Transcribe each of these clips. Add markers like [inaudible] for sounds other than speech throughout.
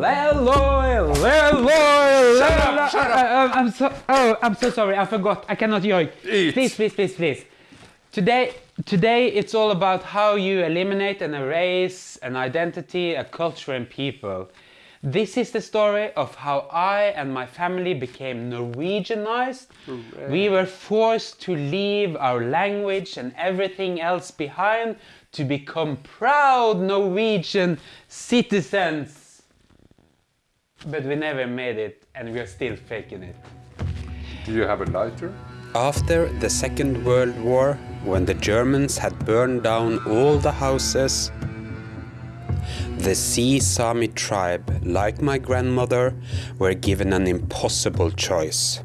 Leloy, Leloy, Shut up, shut up. Uh, I'm so, oh, I'm so sorry. I forgot. I cannot yoik. Eat. Please, please, please, please. Today, today it's all about how you eliminate and erase an identity, a culture and people. This is the story of how I and my family became Norwegianized. We were forced to leave our language and everything else behind to become proud Norwegian citizens. But we never made it and we're still faking it. Do you have a lighter? After the Second World War, when the Germans had burned down all the houses, the Sea Sami tribe, like my grandmother, were given an impossible choice.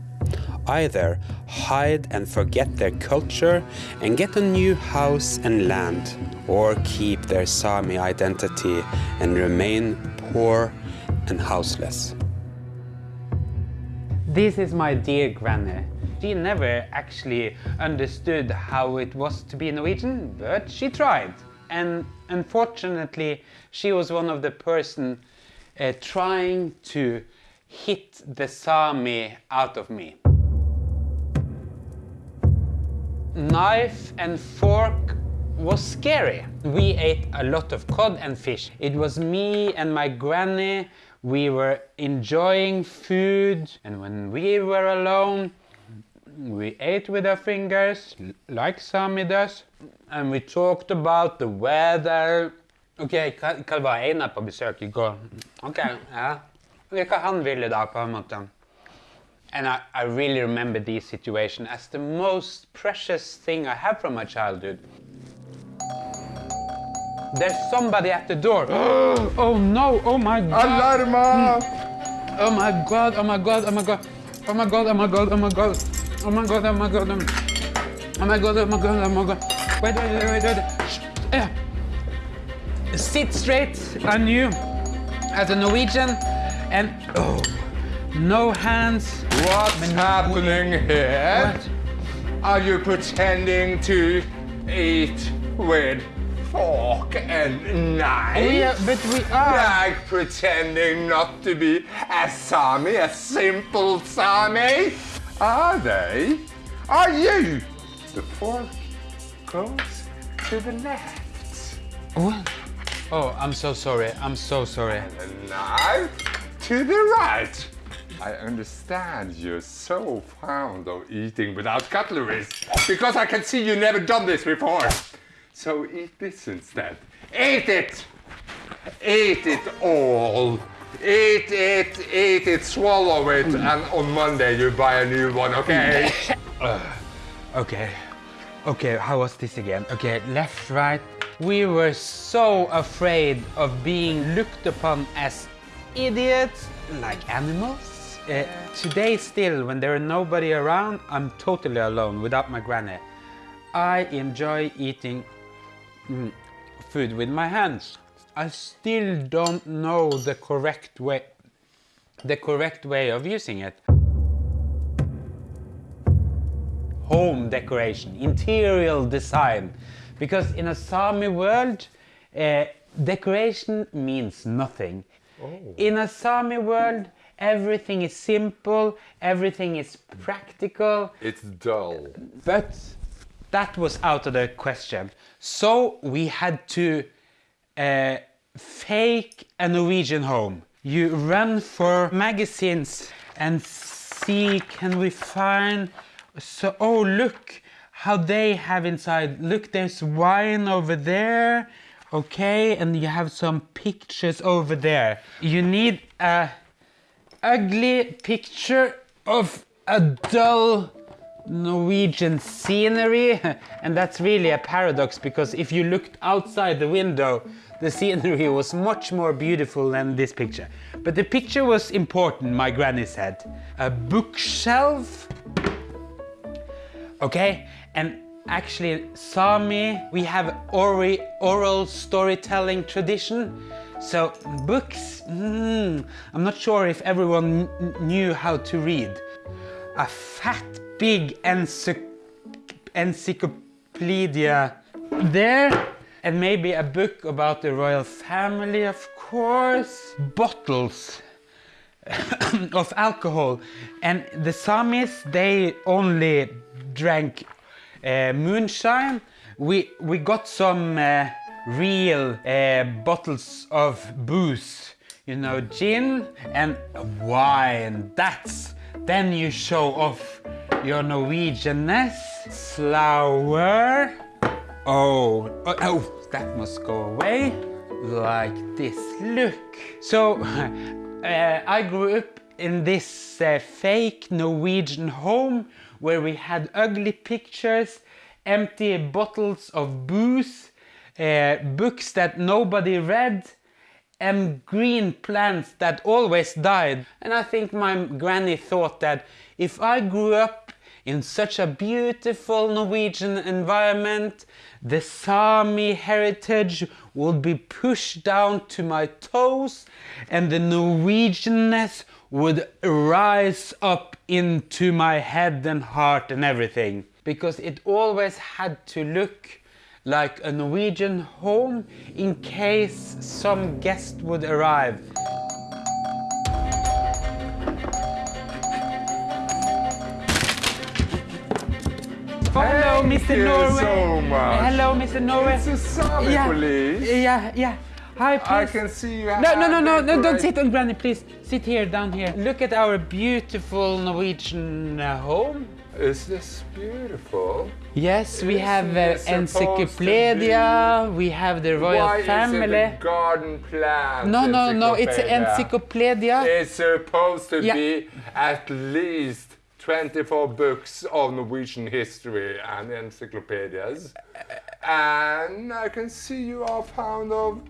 Either hide and forget their culture and get a new house and land, or keep their Sami identity and remain poor and houseless. This is my dear granny. She never actually understood how it was to be Norwegian, but she tried. And unfortunately, she was one of the person uh, trying to hit the Sami out of me. Knife and fork was scary. We ate a lot of cod and fish. It was me and my granny. We were enjoying food, and when we were alone, we ate with our fingers, like Sami does, and we talked about the weather. Ok, hva, var Einar på besøk i går? Ok, ja. Hva han ville da, på en. And I, I really remember this situation as the most precious thing I have from my childhood. There's somebody at the door. Oh no, oh my god. Alarma! Oh my god, oh my god, oh my god. Oh my god, oh my god, oh my god. Oh my god, oh my god. um, Oh my god, oh my god, oh my god. Wait, wait, wait, wait, wait. Shh, yeah. Sit straight on you as a Norwegian and oh, no hands. What's happening here? What? Are you pretending to eat with fork and knife? Oh, yeah, but we are. Like pretending not to be a Sami, a simple Sami? Are they? Are you? The fork goes to the left. What? Oh, I'm so sorry. I'm so sorry. The knife to the right. I understand you're so fond of eating without cutlery because I can see you never done this before. So eat this instead. Eat it! Eat it all! Eat it, eat it, swallow it, and on Monday you buy a new one, okay? [laughs] Okay. Okay, how was this again? Okay, left, right. We were so afraid of being looked upon as idiots, like animals. Uh, today still, when there are nobody around, I'm totally alone without my granny. I enjoy eating mm, food with my hands. I still don't know the correct way the correct way of using it. home decoration, interior design. Because in a Sami world, uh, decoration means nothing. In a Sami world, everything is simple, everything is practical, It's dull. but that was out of the question. So we had to uh, fake a Norwegian home. You run for magazines and see can we find so oh look how they have inside look there's wine over there okay and you have some pictures over there you need a ugly picture of a dull Norwegian scenery and that's really a paradox because if you looked outside the window the scenery was much more beautiful than this picture. But the picture was important my granny said. A bookshelf okay? And actually Sami we have ori oral storytelling tradition. So books mm, I'm not sure if everyone knew how to read. A fat big encyc- encyclopedia there and maybe a book about the royal family, of course. Bottles [coughs] of alcohol, and the Samis they only drank uh, moonshine. We we got some uh, real uh, bottles of booze, you know, gin and wine. That's then you show off your Norwegianness. Flower. Oh, oh, oh, that must go away. Like this. Look. So, [laughs] uh, I grew up in this uh, fake Norwegian home where we had ugly pictures, empty bottles of booze, uh, books that nobody read, and green plants that always died. And I think my granny thought that if I grew up in such a beautiful Norwegian environment, the Sami heritage would be pushed down to my toes and the Norwegianness would rise up into my head and heart and everything. Because it always had to look like a Norwegian home in case some guest would arrive. Oh, hello, Mr. you Norway. so much. Hello, Mr. Norway. It's the Sami yeah, police. Yeah, yeah. Hi, please. I can see you No, no, no, no, no, don't sit on Granny, please. Sit here, down here. Look at our beautiful Norwegian uh, home. Is this beautiful? Yes, we have uh, to Encyclopedia, we have the royal Why family. is it a garden plant? no, no, no, it's an encyclopedia? encyclopedia. It's supposed to Yeah. be at least 24 books of Norwegian history and encyclopedias. And I can see you are fond of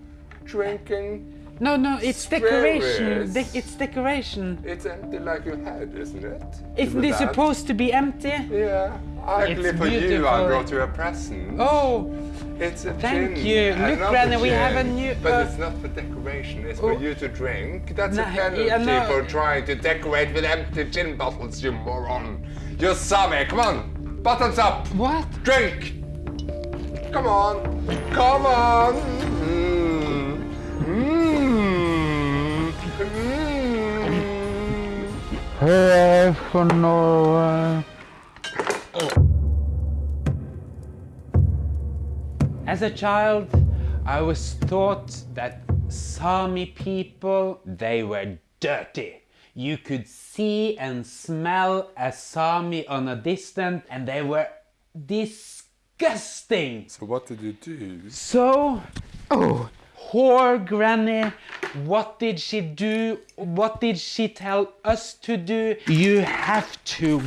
drinking. No, no, it's decoration. De- it's decoration. It's empty like your head, isn't it? Isn't it it supposed to be empty? Yeah. Actually, It's for you, I beautiful. brought you a present. Oh, It's a Thank gin. you. Look, Another Granny, we have a new- But uh, it's not for decoration. It's for Oh. you to drink. That's Nah, a penalty yeah, no. for trying to decorate with empty gin bottles, you moron. You're Sami. Come on. Buttons up. what? Drink. Come on. Come on. Mm. Mm. Mm. Hello for Norway. As a child, I was taught that Sami people, they were dirty. You could see and smell a Sami on a distance and they were disgusting. So what did you do? So, oh, poor granny, what did she do? What did she tell us to do? You have to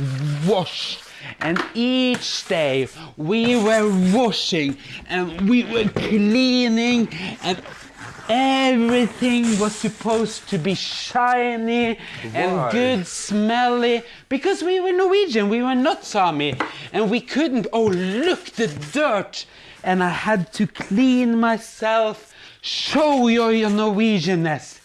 wash. And each day we were washing and we were cleaning and everything was supposed to be shiny and good smelly because we were Norwegian, we were not Sami, and we couldn't. Oh, look the dirt! And I had to clean myself, show your, your Norwegianness.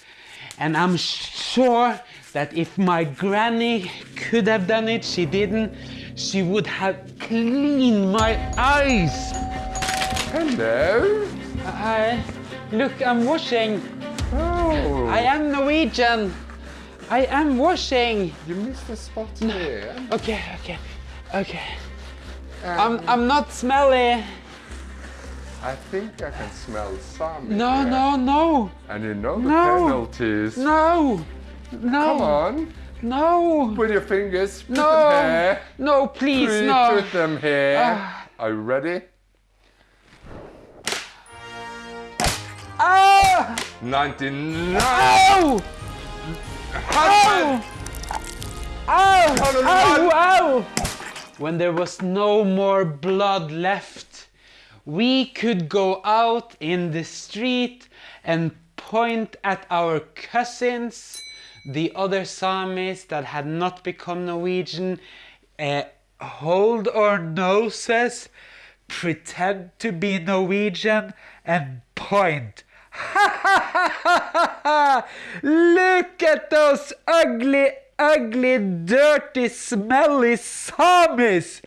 And I'm sure that if my granny could have done it, she didn't. She would have cleaned my eyes. Hello. Hi. look, I'm washing. Oh. I am Norwegian. I am washing. You missed a spot here. Okay, okay, okay. Um, I'm, I'm not smelly. I think I can smell Sami. No, here. no, no, And you know the No. penalties. no, no. Come on. No, Put your fingers. Put no, them here. no, please, Please no. put them here. Ah. Are you ready? Ah! 99. Ow! Ow! Ow! Ow! Ow! When there was no more blood left, we could go out in the street and point at our cousins, the other Samis that had not become Norwegian, uh, hold our noses, pretend to be Norwegian, and point. [laughs] Look at those ugly, ugly, dirty, smelly Samis!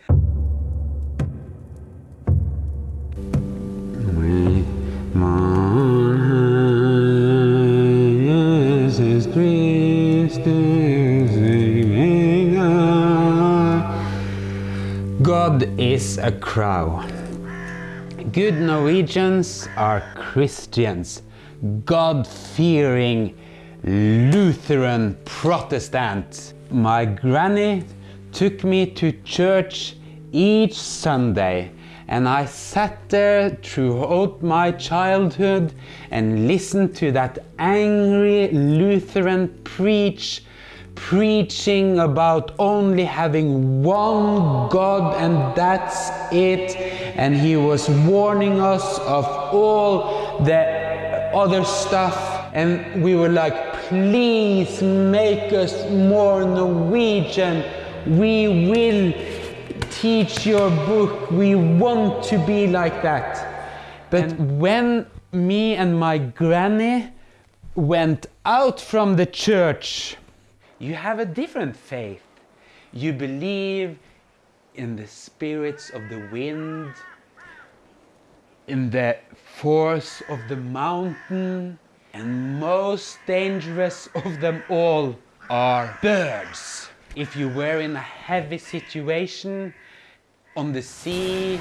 God is a crow. Good Norwegians are Christians, God fearing Lutheran Protestants. My granny took me to church each Sunday and I sat there throughout my childhood and listened to that angry Lutheran preach preaching about only having one God and that's it. And he was warning us of all the other stuff. And we were like, please make us more Norwegian. We will teach your book. We want to be like that. But when me and my granny went out from the church, you have a different faith. You believe in the spirits of the wind, in the force of the mountain, and most dangerous of them all are birds. If you were in a heavy situation on the sea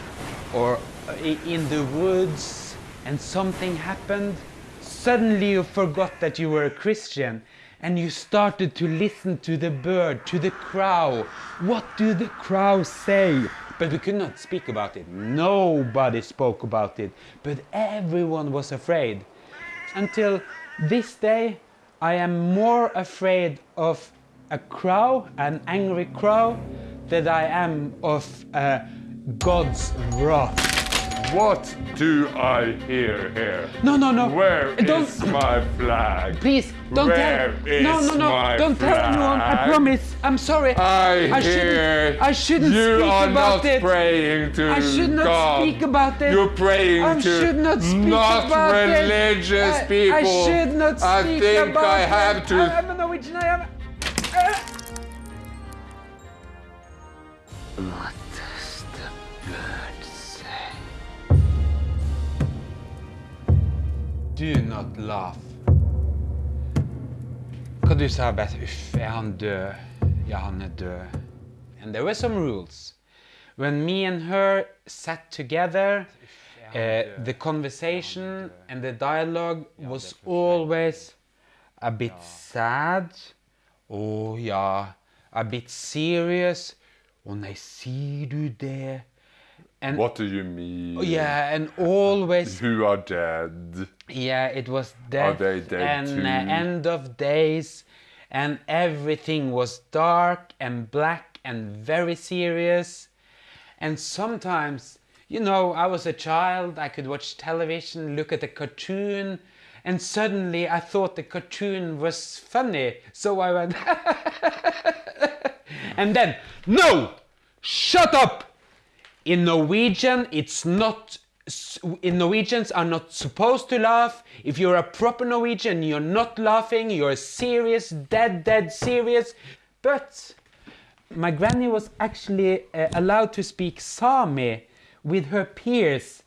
or in the woods and something happened, suddenly you forgot that you were a Christian and you started to listen to the bird, to the crow. What do the crows say? But we could not speak about it. Nobody spoke about it. But everyone was afraid. Until this day, I am more afraid of a crow, an angry crow, than I am of uh, God's wrath. What do I hear here? No, no, no. Where Don't- is my flag? Please, don't Where tell. is no, no, no. Don't tell anyone. I promise. I'm sorry. I, I hear shouldn't. I shouldn't you speak are about not it. praying to I should not God. speak about it. You're praying I to should not speak not about it. religious I- people. I should not I speak think about I it. have to. I am a Norwegian. I am. Uh. Do not laugh. Hva du sa, Beth? Uff, er han død? Ja, han er død. And there were some rules. When me and her sat together, uh, the conversation and the dialogue was always a bit sad. Å ja. A bit serious. Å nei, sier du det? And What do you mean? yeah, and always Who are dead? yeah, it was Are they dead and too? uh, end of days, and everything was dark and black and very serious. And sometimes, you know, I was a child, I could watch television, look at a cartoon, and suddenly I thought the cartoon was funny. So I went, [laughs] and then, no! Shut up! In Norwegian, it's not. In Norwegians are not supposed to laugh. If you're a proper Norwegian, you're not laughing. You're serious, dead, dead serious. But my granny was actually uh, allowed to speak Sami with her peers.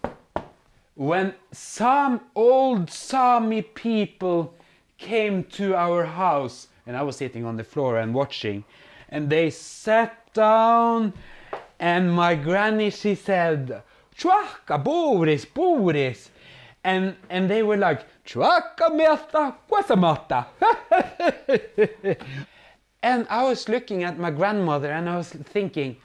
When some old Sami people came to our house, and I was sitting on the floor and watching, and they sat down, and my granny she said, "Chwaka Boris, Boris," and and they were like, "Chwaka meta, kwasamata." [laughs] And I was looking at my grandmother and I was thinking,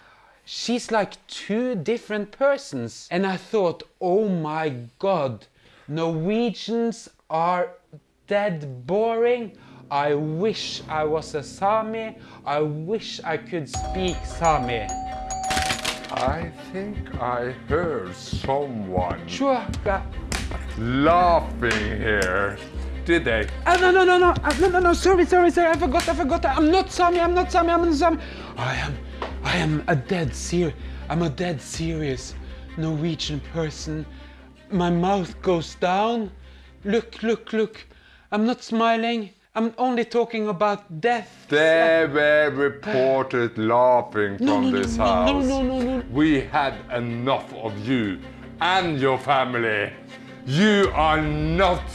she's like two different persons. And I thought, oh my god, Norwegians are dead boring. I wish I was a Sami. I wish I could speak Sami. I think I heard someone laughing here. Did they? Ah, no, no, no, no, Ah, no, no, no, sorry, sorry, sorry, I forgot, I forgot. I'm not Sami, I'm not Sami, I'm not Sami. I am, I am a dead ser, I'm a dead serious Norwegian person. My mouth goes down. Look, look, look. I'm not smiling. I'm only talking about death. They were reported laughing from no, no, this no, house. no, no, no, no. We had enough of you and your family. You are not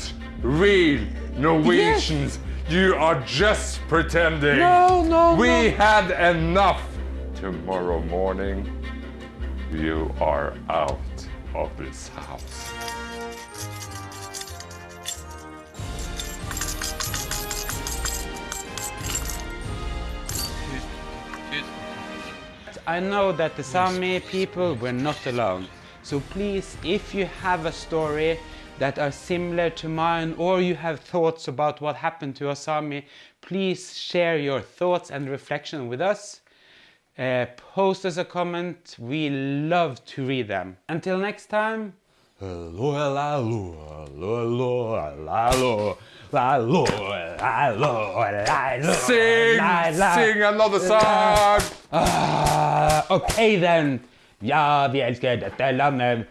real Norwegians. You are just pretending. No, no, no. We no. had enough. Tomorrow morning, you are out of this house. I know that the Sami people were not alone. So please, if you have a story that are similar to mine or you have thoughts about what happened to a Sami, please share your thoughts and reflection with us. Uh, post us a comment. We love to read them. Until next time. Hello, hello, hello, hello, hello, hello, hello, Sing, sing another song. Okay then. Ja, vi elsker dette landet.